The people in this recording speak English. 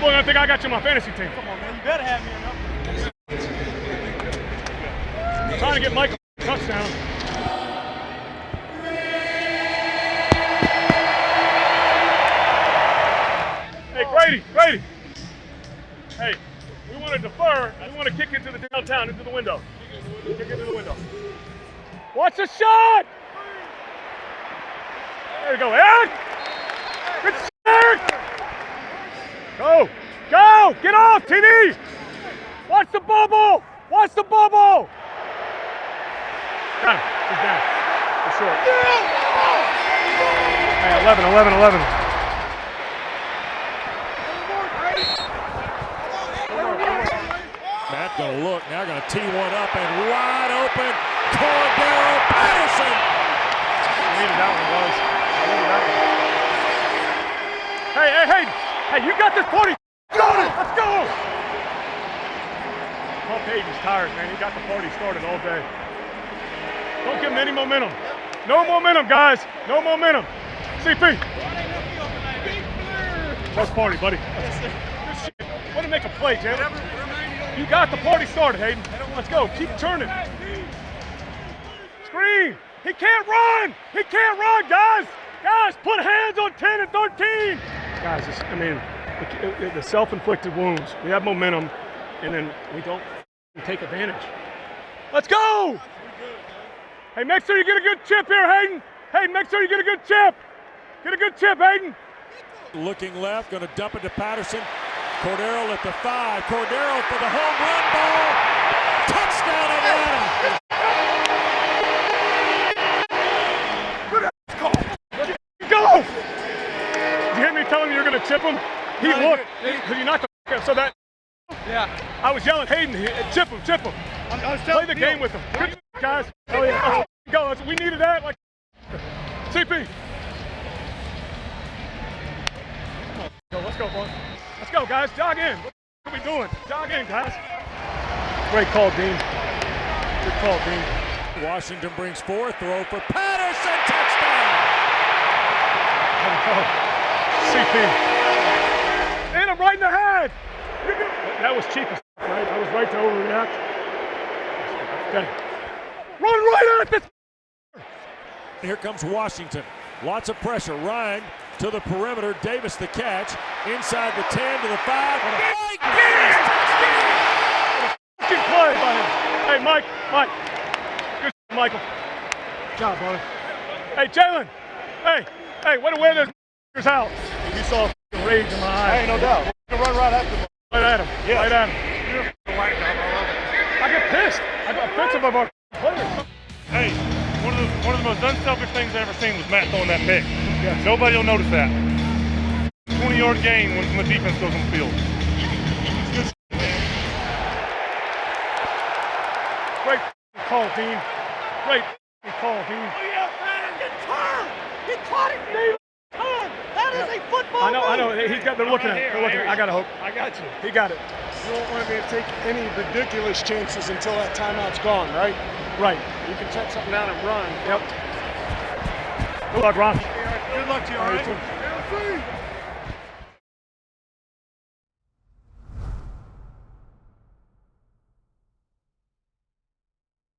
Are gonna think I got you on my fantasy team. Come on, man. You better have me enough. trying to get Michael a touchdown. Hey, Grady, Grady. Hey, we want to defer. We want to kick it to the downtown, into the window. Kick it into the window. Watch the shot! There you go, Eric! Good shot, Eric! Go! Go! Get off, TD! Watch the bubble! Watch the bubble! Got him. He's down. He's short. Hey, 11, 11, 11. Matt gonna look, now gonna tee one up and wide open, Cordarrelle Patterson. I needed that one, guys. I needed that one. Hey, hey, hey! Hey, you got this 40. It! Let's go! Paul Payton's tired, man. He got the party started all day. Don't give him any momentum. No momentum, guys. No momentum. CP. Let's party, buddy. Good shit. Want to make a play, Jalen. You got the party started, Hayden. Let's go. Keep turning. Screen. He can't run. He can't run, guys. Guys, put hands on 10 and 13. Guys, I mean, the, the self-inflicted wounds. We have momentum, and then we don't take advantage. Let's go. Hey, make sure you get a good chip here, Hayden. Hey, make sure you get a good chip. Get a good chip, Hayden. Looking left, gonna dump it to Patterson. Cordarrelle at the five. Cordarrelle for the home run ball. Touchdown Atlanta. Go! Did you hear me telling you you're going to chip him? He No, looked. you- Because you knocked the so that Yeah. I was yelling, Hayden, he- uh, chip him, chip him. I, I was Play telling the Bill, game with him. Good guys. Oh yeah. Let's go. Let's- We needed that. Like CP. Go, let's go, boys. Let's go, guys. Jog in. What are we doing? Jog in, guys. Great call, Dean. Good call, Dean. Washington brings four. Throw for Patterson. Touchdown. CP. And I'm right in the head. That was cheap as f- right? I was right to overreact. Okay. Run right at this. Here comes Washington. Lots of pressure. Ryan to the perimeter. Davis the catch. Inside the 10 to the 5. Mike Davis, touchdown! Play by him. Hey, Mike. Mike. Good shit, Michael. Good job, brother. Hey, Jalen. Hey. Hey, what a way to wear those out. You saw f***ing rage in my eyes. Hey, no doubt. You can run right after him. Right at him. Yeah. Right at him. I get pissed. I got offensive of our players. Hey, one of the one of the most unselfish things I've ever seen was Matt throwing that pick. Yeah. Nobody will notice that. 20 yard gain when the defense goes on the field. Great call, Dean. Great call, Dean. Oh, he caught it, Dave. Turn. That is a football I know, I know. He's got. They're looking at. it. They're looking. I got a hope. I got you. He got it. You don't want me to take any ridiculous chances until that timeout's gone, right? Right. You can check something down and run. Yep. Good luck, Ron. Good luck to you, all right?